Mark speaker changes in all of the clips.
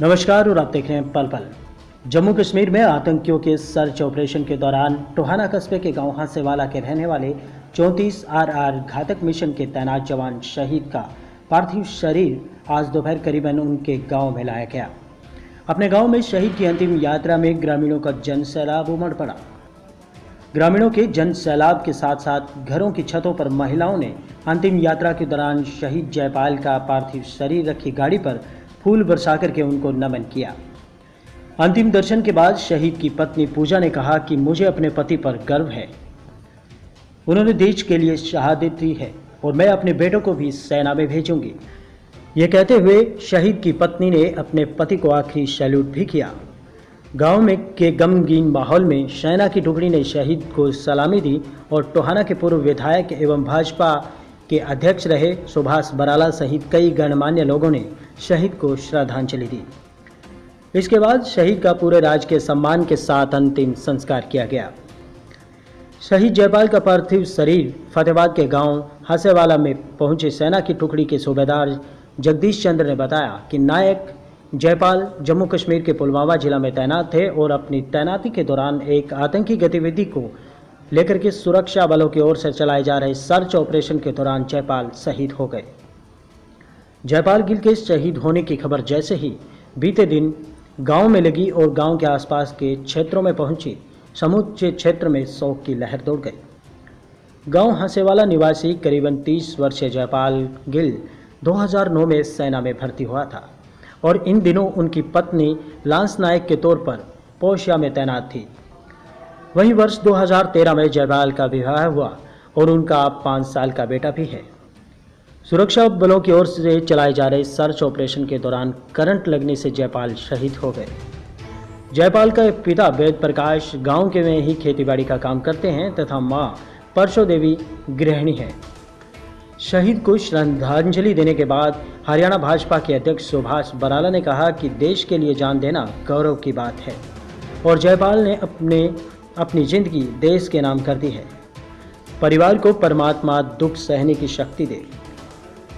Speaker 1: नमस्कार, और आप देख रहे हैं पल पल। जम्मू कश्मीर में आतंकियों के सर्च ऑपरेशन के दौरान टोहाना कस्बे के गाँव हांसेवाला के रहने वाले 34 आरआर घातक मिशन के तैनात जवान शहीद का पार्थिव शरीर आज दोपहर करीबन उनके गाँव में लाया गया। अपने गाँव में शहीद की अंतिम यात्रा में ग्रामीणों का जन सैलाब उमड़ पड़ा। ग्रामीणों के जन सैलाब के साथ साथ घरों की छतों पर महिलाओं ने अंतिम यात्रा के दौरान शहीद जयपाल का पार्थिव शरीर रखी गाड़ी पर फूल बरसा करके उनको नमन किया। अंतिम दर्शन के बाद शहीद की पत्नी पूजा ने कहा कि मुझे अपने पति पर गर्व है। उन्होंने देश के लिए शहादत दी है और मैं अपने बेटों को भी सेना में भेजूँगी। ये कहते हुए शहीद की पत्नी ने अपने पति को आखिरी सैल्यूट भी किया। गाँव में के गमगीन माहौल में सेना की टुकड़ी ने शहीद को सलामी दी और टोहाना के पूर्व विधायक एवं भाजपा के अध्यक्ष रहे सुभाष बराला सहित कई गणमान्य लोगों ने शहीद को श्रद्धांजलि दी। इसके बाद शहीद का पूरे राज्य के सम्मान के साथ अंतिम संस्कार किया गया। शहीद जयपाल का पार्थिव शरीर फतेहाबाद के गाँव हसेवाला में पहुँचे सेना की टुकड़ी के सूबेदार जगदीश चंद्र ने बताया कि नायक जयपाल जम्मू कश्मीर के पुलवामा जिला में तैनात थे और अपनी तैनाती के दौरान एक आतंकी गतिविधि को लेकर के सुरक्षा बलों की ओर से चलाए जा रहे सर्च ऑपरेशन के दौरान जयपाल शहीद हो गए। जयपाल गिल के शहीद होने की खबर जैसे ही बीते दिन गाँव में लगी और गाँव के आसपास के क्षेत्रों में पहुँची, समूचे क्षेत्र में शोक की लहर दौड़ गई। गाँव हंसेवाला निवासी करीबन 30 वर्षीय जयपाल गिल 2009 में सेना में भर्ती हुआ था और इन दिनों उनकी पत्नी लांस नायक के तौर पर पोशिया में तैनात थी। वहीं वर्ष 2013 में जयपाल का विवाह हुआ और उनका अब पाँच साल का बेटा भी है। सुरक्षा बलों की ओर से चलाए जा रहे सर्च ऑपरेशन के दौरान करंट लगने से जयपाल शहीद हो गए। जयपाल का पिता वेद प्रकाश गाँव के में ही खेतीबाड़ी का काम करते हैं तथा माँ परशो देवी गृहिणी है। शहीद को श्रद्धांजलि देने के बाद हरियाणा भाजपा के अध्यक्ष सुभाष बराला ने कहा कि देश के लिए जान देना गौरव की बात है और जयपाल ने अपने अपनी ज़िंदगी देश के नाम कर दी है। परिवार को परमात्मा दुख सहने की शक्ति दे।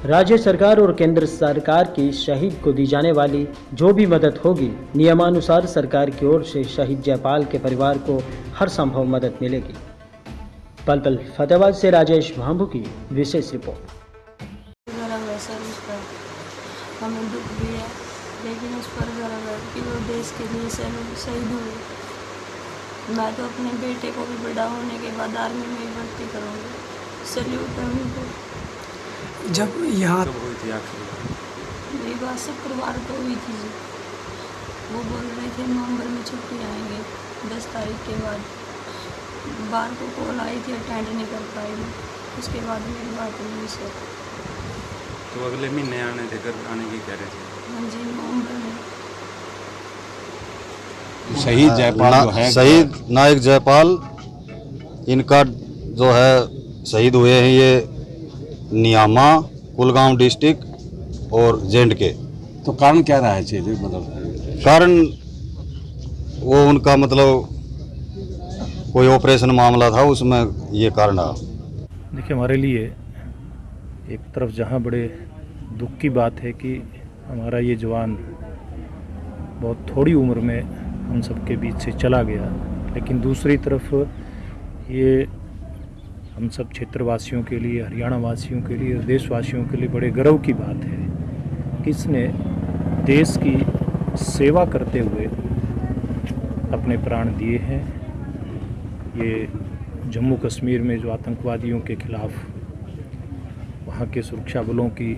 Speaker 1: राज्य सरकार और केंद्र सरकार की शहीद को दी जाने वाली जो भी मदद होगी, नियमानुसार सरकार की ओर से शहीद जयपाल के परिवार को हर संभव मदद मिलेगी। पल पल फतेहाबाद से राजेश भांभू की विशेष रिपोर्ट।
Speaker 2: हमें दुख भी है, लेकिन उस पर देश के लिए शहीद हुए। मैं तो अपने बेटे को भी बड़ा होने के बाद आर्मी में ही भर्ती करूँगी। सल्यूट है उनको।
Speaker 3: जब यहाँ
Speaker 4: कब हुई थी आखिरी?
Speaker 2: मेरी बात शुक्रवार को हुई थी जी। वो बोल रहे थे नवंबर में छुट्टी आएँगे दस तारीख के बाद। बार को कॉल आई थी अटेंड नहीं कर पाई मैं। उसके बाद मेरी बात हुई सर
Speaker 4: तो अगले महीने आने थे घर आने की कह रहे थे
Speaker 2: हाँ जी नवंबर में।
Speaker 5: शहीद जयपाल जो है
Speaker 6: शहीद नायक जयपाल इनका जो है शहीद हुए हैं ये नियामा कुलगांव डिस्ट्रिक्ट और जेंड के।
Speaker 5: तो कारण क्या रहा है चीज़ मतलब
Speaker 6: कारण वो उनका मतलब कोई ऑपरेशन मामला था उसमें ये कारण रहा।
Speaker 7: देखिए हमारे लिए एक तरफ़ जहाँ बड़े दुख की बात है कि हमारा ये जवान बहुत थोड़ी उम्र में हम सबके बीच से चला गया। लेकिन दूसरी तरफ़ ये हम सब क्षेत्रवासियों के लिए हरियाणा वासियों के लिए देशवासियों के लिए बड़े गर्व की बात है कि इसने देश की सेवा करते हुए अपने प्राण दिए हैं। ये जम्मू कश्मीर में जो आतंकवादियों के खिलाफ वहाँ के सुरक्षा बलों की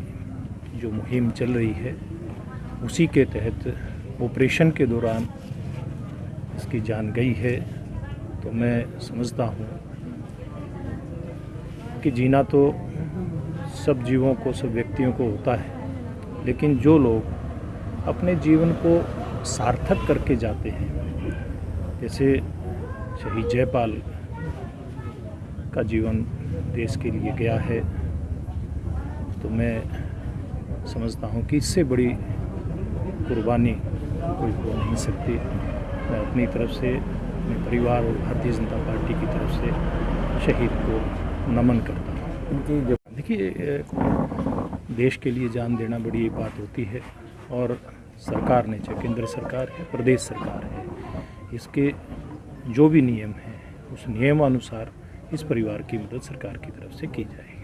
Speaker 7: जो मुहिम चल रही है, उसी के तहत ऑपरेशन के दौरान इसकी जान गई है तो मैं समझता हूँ कि जीना तो सब जीवों को, सब व्यक्तियों को होता है, लेकिन जो लोग अपने जीवन को सार्थक करके जाते हैं, जैसे शहीद जयपाल का जीवन देश के लिए गया है तो मैं समझता हूँ कि इससे बड़ी कुर्बानी कोई हो नहीं सकती। मैं अपनी तरफ़ से अपने परिवार और भारतीय जनता पार्टी की तरफ़ से शहीद को नमन करता हूँ। देखिए देश के लिए जान देना बड़ी एक बात होती है और सरकार ने चाहे केंद्र सरकार है प्रदेश सरकार है इसके जो भी नियम हैं उस नियमानुसार इस परिवार की मदद सरकार की तरफ़ से की जाएगी।